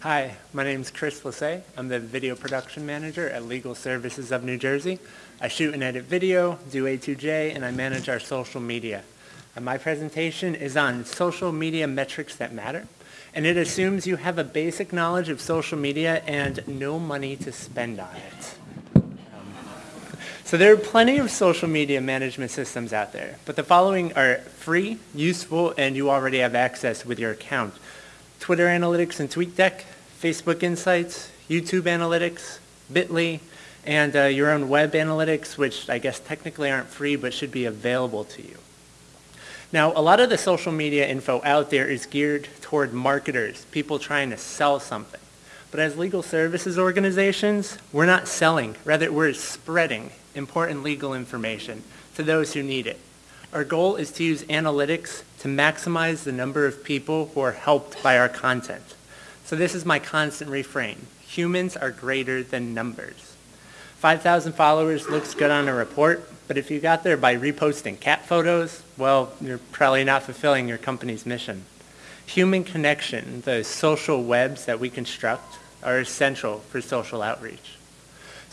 Hi, my name is Chris Lassay. I'm the video production manager at Legal Services of New Jersey. I shoot and edit video, do A2J, and I manage our social media. And my presentation is on social media metrics that matter, and it assumes you have a basic knowledge of social media and no money to spend on it. Um, so there are plenty of social media management systems out there, but the following are free, useful, and you already have access with your account. Twitter Analytics and TweetDeck, Facebook Insights, YouTube Analytics, Bitly, and uh, your own web analytics, which I guess technically aren't free but should be available to you. Now, a lot of the social media info out there is geared toward marketers, people trying to sell something. But as legal services organizations, we're not selling, rather we're spreading important legal information to those who need it. Our goal is to use analytics to maximize the number of people who are helped by our content. So this is my constant refrain. Humans are greater than numbers. 5,000 followers looks good on a report, but if you got there by reposting cat photos, well, you're probably not fulfilling your company's mission. Human connection, the social webs that we construct, are essential for social outreach.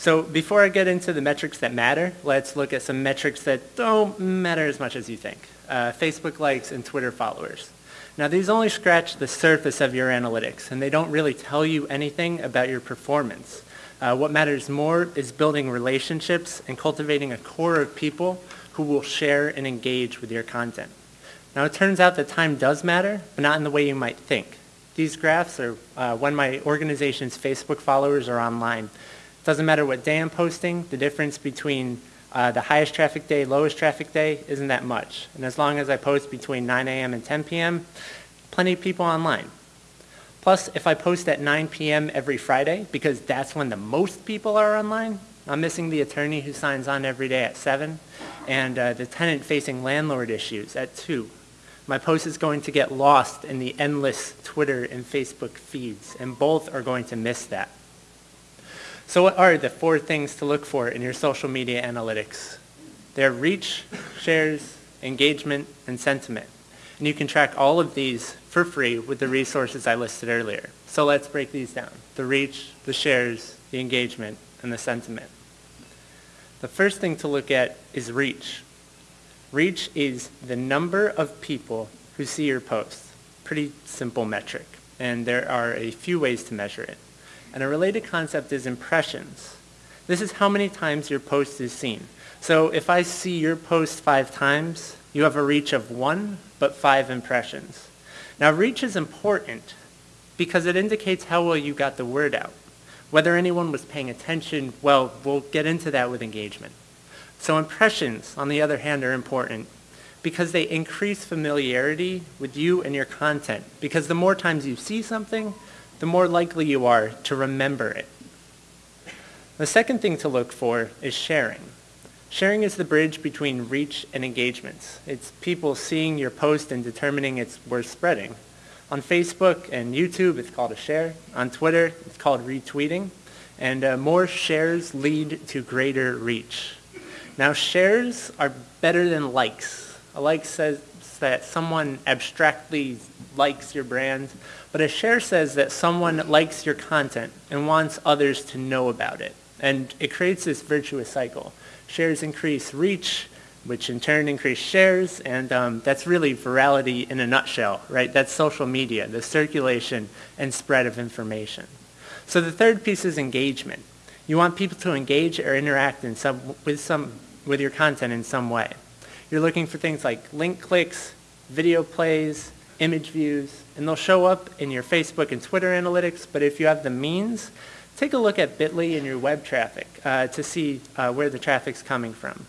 So before I get into the metrics that matter, let's look at some metrics that don't matter as much as you think. Uh, Facebook likes and Twitter followers. Now these only scratch the surface of your analytics and they don't really tell you anything about your performance. Uh, what matters more is building relationships and cultivating a core of people who will share and engage with your content. Now it turns out that time does matter, but not in the way you might think. These graphs are uh, when my organization's Facebook followers are online. Doesn't matter what day I'm posting, the difference between uh, the highest traffic day, lowest traffic day isn't that much. And as long as I post between 9 a.m. and 10 p.m., plenty of people online. Plus, if I post at 9 p.m. every Friday, because that's when the most people are online, I'm missing the attorney who signs on every day at 7, and uh, the tenant facing landlord issues at 2. My post is going to get lost in the endless Twitter and Facebook feeds, and both are going to miss that. So what are the four things to look for in your social media analytics? They're reach, shares, engagement, and sentiment. And you can track all of these for free with the resources I listed earlier. So let's break these down. The reach, the shares, the engagement, and the sentiment. The first thing to look at is reach. Reach is the number of people who see your post. Pretty simple metric. And there are a few ways to measure it. And a related concept is impressions. This is how many times your post is seen. So if I see your post five times, you have a reach of one, but five impressions. Now reach is important because it indicates how well you got the word out. Whether anyone was paying attention, well, we'll get into that with engagement. So impressions, on the other hand, are important because they increase familiarity with you and your content. Because the more times you see something, the more likely you are to remember it. The second thing to look for is sharing. Sharing is the bridge between reach and engagements. It's people seeing your post and determining it's worth spreading. On Facebook and YouTube, it's called a share. On Twitter, it's called retweeting. And uh, more shares lead to greater reach. Now, shares are better than likes. A like says that someone abstractly likes your brand, but a share says that someone likes your content and wants others to know about it. And it creates this virtuous cycle. Shares increase reach, which in turn increase shares, and um, that's really virality in a nutshell, right? That's social media, the circulation and spread of information. So the third piece is engagement. You want people to engage or interact in some, with, some, with your content in some way. You're looking for things like link clicks, video plays, image views, and they'll show up in your Facebook and Twitter analytics, but if you have the means, take a look at Bitly and your web traffic uh, to see uh, where the traffic's coming from.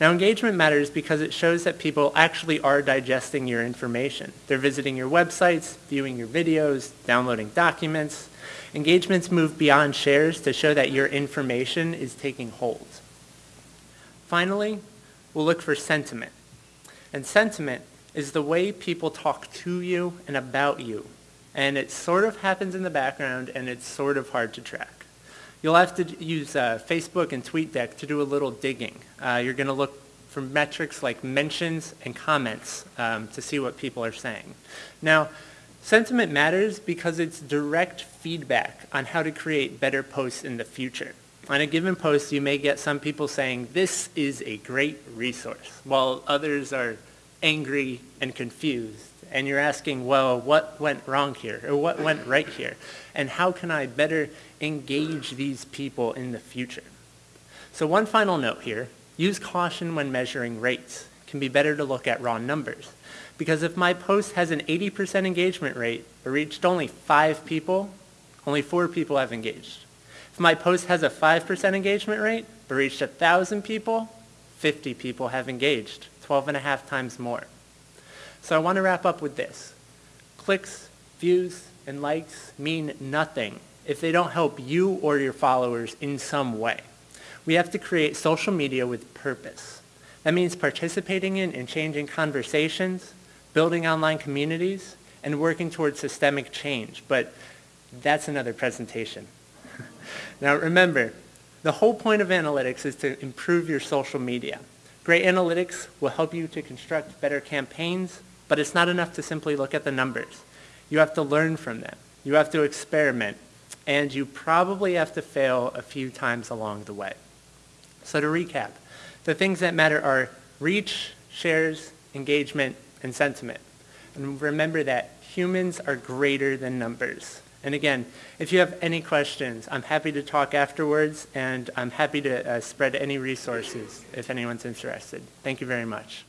Now engagement matters because it shows that people actually are digesting your information. They're visiting your websites, viewing your videos, downloading documents. Engagements move beyond shares to show that your information is taking hold. Finally, we'll look for sentiment. And sentiment is the way people talk to you and about you. And it sort of happens in the background and it's sort of hard to track. You'll have to use uh, Facebook and TweetDeck to do a little digging. Uh, you're going to look for metrics like mentions and comments um, to see what people are saying. Now, Sentiment matters because it's direct feedback on how to create better posts in the future. On a given post, you may get some people saying, this is a great resource, while others are angry and confused. And you're asking, well, what went wrong here? Or what went right here? And how can I better engage these people in the future? So one final note here, use caution when measuring rates. It can be better to look at raw numbers. Because if my post has an 80% engagement rate, but reached only five people, only four people have engaged. If my post has a 5% engagement rate, but reached 1,000 people, 50 people have engaged, 12 and a half times more. So I want to wrap up with this. Clicks, views, and likes mean nothing if they don't help you or your followers in some way. We have to create social media with purpose. That means participating in and changing conversations, building online communities, and working towards systemic change. But that's another presentation. Now remember, the whole point of analytics is to improve your social media. Great analytics will help you to construct better campaigns, but it's not enough to simply look at the numbers. You have to learn from them. You have to experiment, and you probably have to fail a few times along the way. So to recap, the things that matter are reach, shares, engagement, and sentiment. And remember that humans are greater than numbers. And again, if you have any questions, I'm happy to talk afterwards, and I'm happy to uh, spread any resources if anyone's interested. Thank you very much.